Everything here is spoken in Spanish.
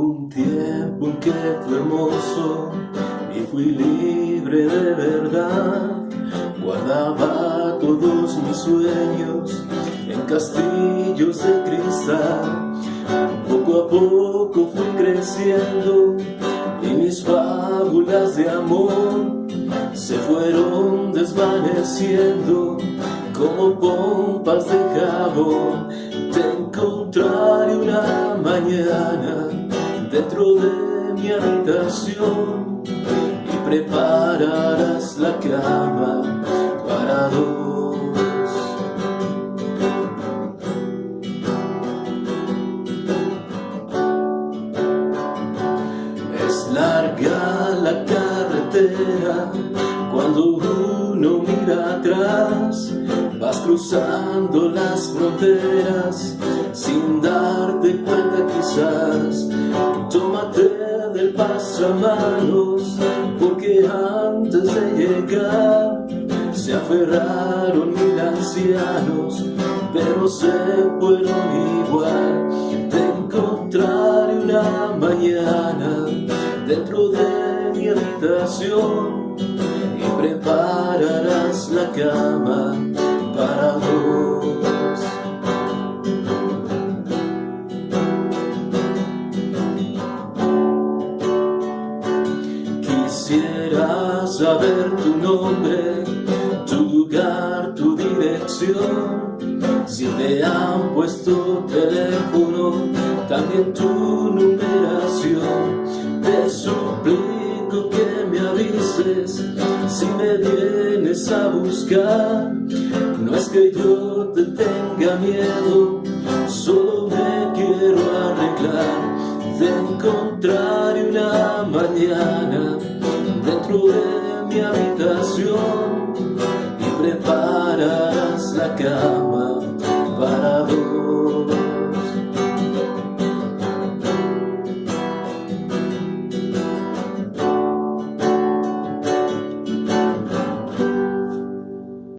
Un tiempo en que fue hermoso y fui libre de verdad. Guardaba todos mis sueños en castillos de cristal. Poco a poco fui creciendo y mis fábulas de amor se fueron desvaneciendo como pompas de jabón. Te encontraré una mañana dentro de mi habitación y prepararás la cama para dos. Es larga la carretera cuando uno mira atrás Vas cruzando las fronteras sin darte cuenta quizás pasamanos porque antes de llegar Se aferraron mil ancianos pero se fueron igual. Te encontraré una mañana dentro de mi habitación Y prepararás la cama para Quisiera saber tu nombre, tu lugar, tu dirección. Si te han puesto teléfono, también tu numeración. Te suplico que me avises si me vienes a buscar no es que yo te tenga miedo, solo me quiero arreglar de encontrar una mañana dentro de mi habitación y prepararás la cama